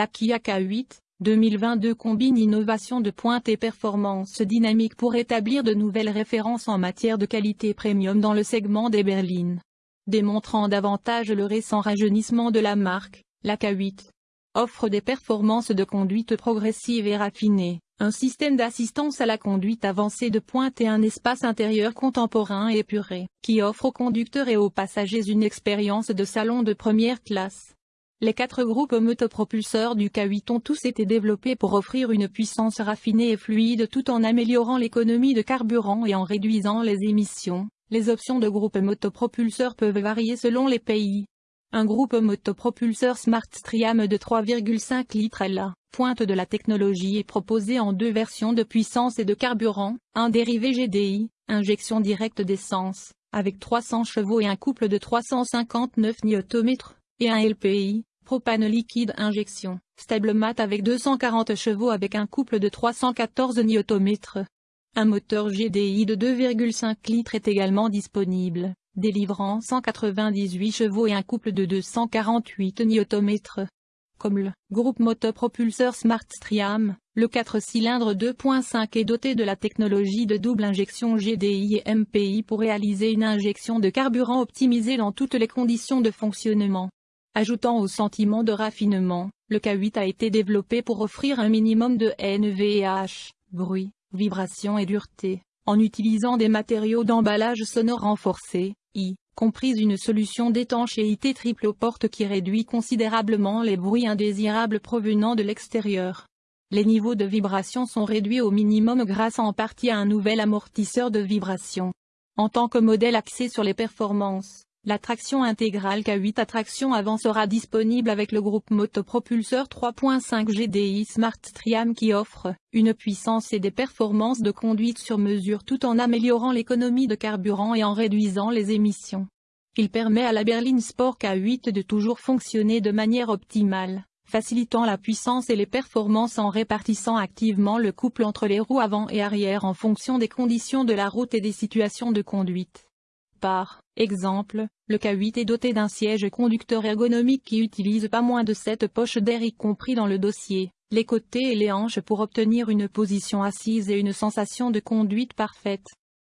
La Kia K8, 2022 combine innovation de pointe et performance dynamique pour établir de nouvelles références en matière de qualité premium dans le segment des berlines. Démontrant davantage le récent rajeunissement de la marque, la K8 offre des performances de conduite progressive et raffinées, un système d'assistance à la conduite avancée de pointe et un espace intérieur contemporain et épuré, qui offre aux conducteurs et aux passagers une expérience de salon de première classe. Les quatre groupes motopropulseurs du K8 ont tous été développés pour offrir une puissance raffinée et fluide tout en améliorant l'économie de carburant et en réduisant les émissions. Les options de groupe motopropulseurs peuvent varier selon les pays. Un groupe motopropulseur Smart Striam de 3,5 litres la pointe de la technologie est proposé en deux versions de puissance et de carburant, un dérivé GDI, injection directe d'essence, avec 300 chevaux et un couple de 359 Nm, et un LPI, propane liquide injection, mat avec 240 chevaux avec un couple de 314 Nm. Un moteur GDI de 2,5 litres est également disponible, délivrant 198 chevaux et un couple de 248 Nm. Comme le groupe motopropulseur Smart Striam, le 4 cylindres 2.5 est doté de la technologie de double injection GDI et MPI pour réaliser une injection de carburant optimisée dans toutes les conditions de fonctionnement. Ajoutant au sentiment de raffinement, le K8 a été développé pour offrir un minimum de NVH, bruit, vibration et dureté, en utilisant des matériaux d'emballage sonore renforcés, y compris une solution d'étanchéité triple aux portes qui réduit considérablement les bruits indésirables provenant de l'extérieur. Les niveaux de vibration sont réduits au minimum grâce en partie à un nouvel amortisseur de vibration. En tant que modèle axé sur les performances, la traction intégrale K8 à traction avant sera disponible avec le groupe motopropulseur 3.5 GDI Smart Triam qui offre une puissance et des performances de conduite sur mesure tout en améliorant l'économie de carburant et en réduisant les émissions. Il permet à la berline Sport K8 de toujours fonctionner de manière optimale, facilitant la puissance et les performances en répartissant activement le couple entre les roues avant et arrière en fonction des conditions de la route et des situations de conduite. Par exemple, le K8 est doté d'un siège conducteur ergonomique qui utilise pas moins de 7 poches d'air y compris dans le dossier, les côtés et les hanches pour obtenir une position assise et une sensation de conduite parfaite.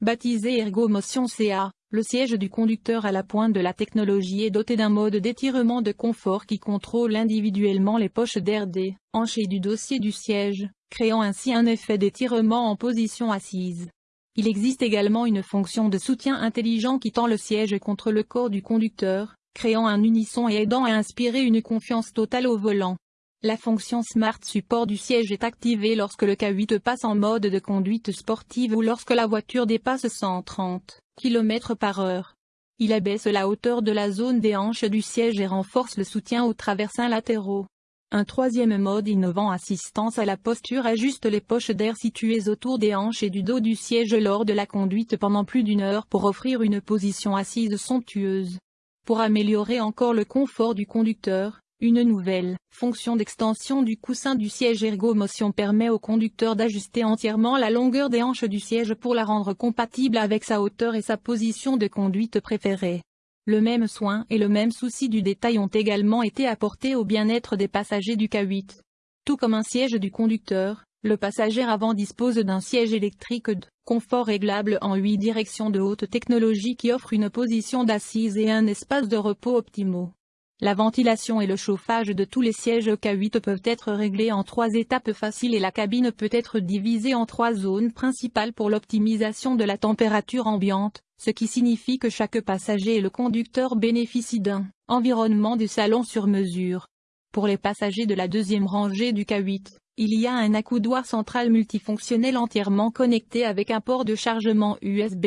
Baptisé ErgoMotion CA, le siège du conducteur à la pointe de la technologie est doté d'un mode d'étirement de confort qui contrôle individuellement les poches d'air des hanches et du dossier du siège, créant ainsi un effet d'étirement en position assise. Il existe également une fonction de soutien intelligent qui tend le siège contre le corps du conducteur, créant un unisson et aidant à inspirer une confiance totale au volant. La fonction Smart Support du siège est activée lorsque le K8 passe en mode de conduite sportive ou lorsque la voiture dépasse 130 km par heure. Il abaisse la hauteur de la zone des hanches du siège et renforce le soutien aux traversins latéraux. Un troisième mode innovant assistance à la posture ajuste les poches d'air situées autour des hanches et du dos du siège lors de la conduite pendant plus d'une heure pour offrir une position assise somptueuse. Pour améliorer encore le confort du conducteur, une nouvelle fonction d'extension du coussin du siège ergomotion permet au conducteur d'ajuster entièrement la longueur des hanches du siège pour la rendre compatible avec sa hauteur et sa position de conduite préférée. Le même soin et le même souci du détail ont également été apportés au bien-être des passagers du K8. Tout comme un siège du conducteur, le passager avant dispose d'un siège électrique de confort réglable en 8 directions de haute technologie qui offre une position d'assise et un espace de repos optimaux. La ventilation et le chauffage de tous les sièges K8 peuvent être réglés en trois étapes faciles et la cabine peut être divisée en trois zones principales pour l'optimisation de la température ambiante, ce qui signifie que chaque passager et le conducteur bénéficient d'un environnement de salon sur mesure. Pour les passagers de la deuxième rangée du K8, il y a un accoudoir central multifonctionnel entièrement connecté avec un port de chargement USB,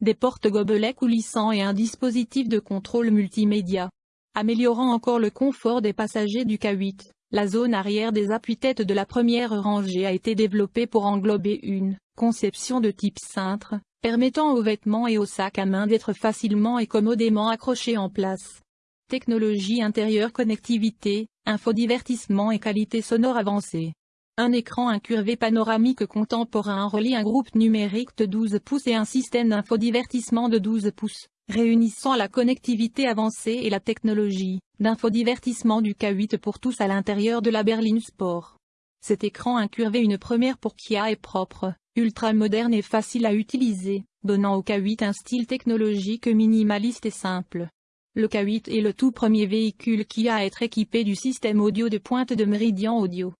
des portes gobelets coulissants et un dispositif de contrôle multimédia. Améliorant encore le confort des passagers du K8, la zone arrière des appuis-têtes de la première rangée a été développée pour englober une conception de type cintre, permettant aux vêtements et aux sacs à main d'être facilement et commodément accrochés en place. Technologie intérieure connectivité, infodivertissement et qualité sonore avancée. Un écran incurvé panoramique contemporain relie un groupe numérique de 12 pouces et un système d'infodivertissement de 12 pouces réunissant la connectivité avancée et la technologie d'infodivertissement du K8 pour tous à l'intérieur de la berline Sport. Cet écran incurvé une première pour Kia est propre, ultra moderne et facile à utiliser, donnant au K8 un style technologique minimaliste et simple. Le K8 est le tout premier véhicule qui a à être équipé du système audio de pointe de Meridian Audio.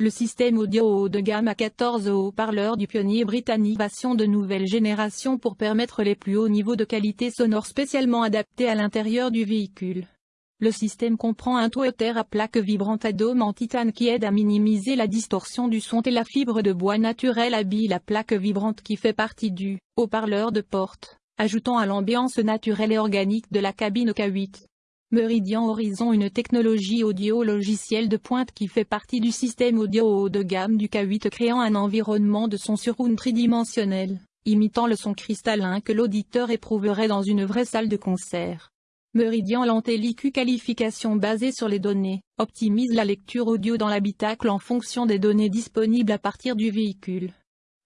Le système audio haut de gamme à 14 haut-parleurs du pionnier britannique version de nouvelle génération pour permettre les plus hauts niveaux de qualité sonore spécialement adaptés à l'intérieur du véhicule. Le système comprend un toiter à plaque vibrante à dôme en titane qui aide à minimiser la distorsion du son et la fibre de bois naturel habille la plaque vibrante qui fait partie du haut-parleur de porte, ajoutant à l'ambiance naturelle et organique de la cabine K8. Meridian Horizon une technologie audio logicielle de pointe qui fait partie du système audio haut de gamme du K8 créant un environnement de son surround tridimensionnel, imitant le son cristallin que l'auditeur éprouverait dans une vraie salle de concert. Meridian l'antélicu qualification basée sur les données, optimise la lecture audio dans l'habitacle en fonction des données disponibles à partir du véhicule.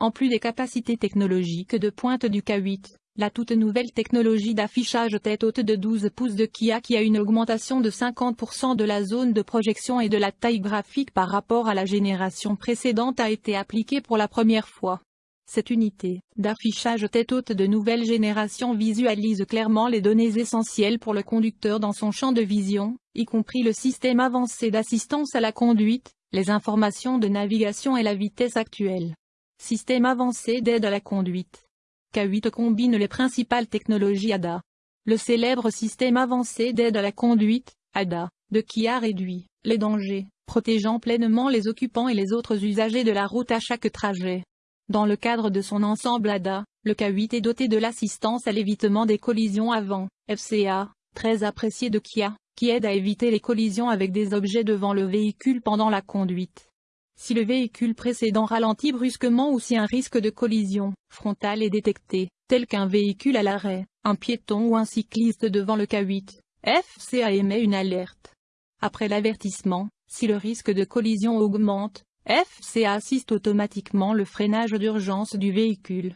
En plus des capacités technologiques de pointe du K8, la toute nouvelle technologie d'affichage tête haute de 12 pouces de Kia qui a une augmentation de 50% de la zone de projection et de la taille graphique par rapport à la génération précédente a été appliquée pour la première fois. Cette unité d'affichage tête haute de nouvelle génération visualise clairement les données essentielles pour le conducteur dans son champ de vision, y compris le système avancé d'assistance à la conduite, les informations de navigation et la vitesse actuelle. Système avancé d'aide à la conduite. K8 combine les principales technologies ADA. Le célèbre système avancé d'aide à la conduite, ADA, de Kia réduit les dangers, protégeant pleinement les occupants et les autres usagers de la route à chaque trajet. Dans le cadre de son ensemble ADA, le K8 est doté de l'assistance à l'évitement des collisions avant, FCA, très apprécié de Kia, qui aide à éviter les collisions avec des objets devant le véhicule pendant la conduite. Si le véhicule précédent ralentit brusquement ou si un risque de collision frontale est détecté, tel qu'un véhicule à l'arrêt, un piéton ou un cycliste devant le K8, FCA émet une alerte. Après l'avertissement, si le risque de collision augmente, FCA assiste automatiquement le freinage d'urgence du véhicule.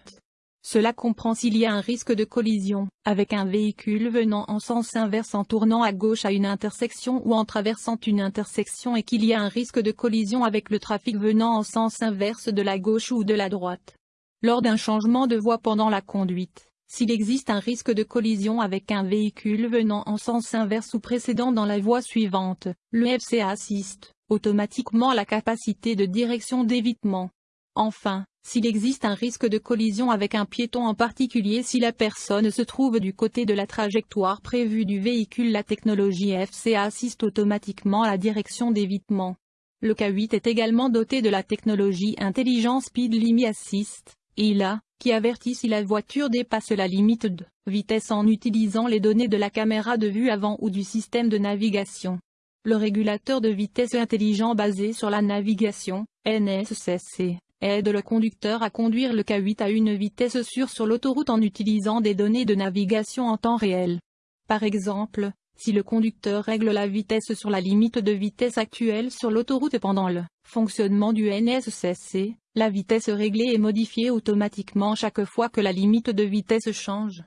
Cela comprend s'il y a un risque de collision, avec un véhicule venant en sens inverse en tournant à gauche à une intersection ou en traversant une intersection et qu'il y a un risque de collision avec le trafic venant en sens inverse de la gauche ou de la droite. Lors d'un changement de voie pendant la conduite, s'il existe un risque de collision avec un véhicule venant en sens inverse ou précédent dans la voie suivante, le FCA assiste automatiquement la capacité de direction d'évitement. Enfin, s'il existe un risque de collision avec un piéton en particulier si la personne se trouve du côté de la trajectoire prévue du véhicule la technologie FCA assiste automatiquement à la direction d'évitement. Le K8 est également doté de la technologie Intelligent Speed Limit Assist, ILA, qui avertit si la voiture dépasse la limite de vitesse en utilisant les données de la caméra de vue avant ou du système de navigation. Le régulateur de vitesse intelligent basé sur la navigation, NSSC, aide le conducteur à conduire le K8 à une vitesse sûre sur l'autoroute en utilisant des données de navigation en temps réel. Par exemple, si le conducteur règle la vitesse sur la limite de vitesse actuelle sur l'autoroute pendant le fonctionnement du NSSC, la vitesse réglée est modifiée automatiquement chaque fois que la limite de vitesse change.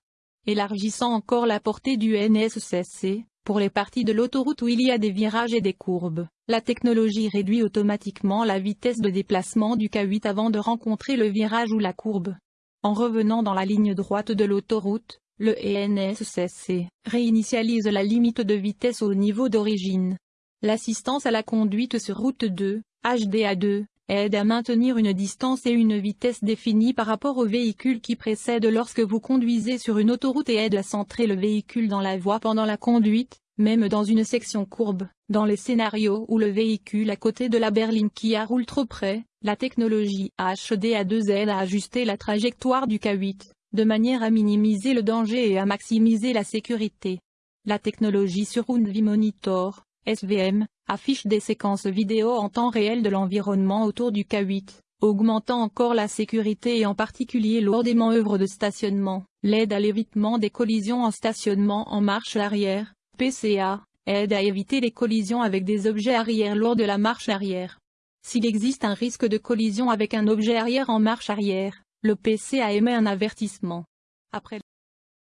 Élargissant encore la portée du NSSC, pour les parties de l'autoroute où il y a des virages et des courbes, la technologie réduit automatiquement la vitesse de déplacement du K8 avant de rencontrer le virage ou la courbe. En revenant dans la ligne droite de l'autoroute, le ENSSC réinitialise la limite de vitesse au niveau d'origine. L'assistance à la conduite sur route 2, HDA2, aide à maintenir une distance et une vitesse définie par rapport au véhicule qui précède lorsque vous conduisez sur une autoroute et aide à centrer le véhicule dans la voie pendant la conduite, même dans une section courbe. Dans les scénarios où le véhicule à côté de la berline Kia roule trop près, la technologie HDA2 aide à ajuster la trajectoire du K8, de manière à minimiser le danger et à maximiser la sécurité. La technologie Surround V-Monitor, SVM, affiche des séquences vidéo en temps réel de l'environnement autour du K8, augmentant encore la sécurité et en particulier lors des manœuvres de stationnement, l'aide à l'évitement des collisions en stationnement en marche arrière, PCA, aide à éviter les collisions avec des objets arrière lors de la marche arrière. S'il existe un risque de collision avec un objet arrière en marche arrière, le PCA émet un avertissement. Après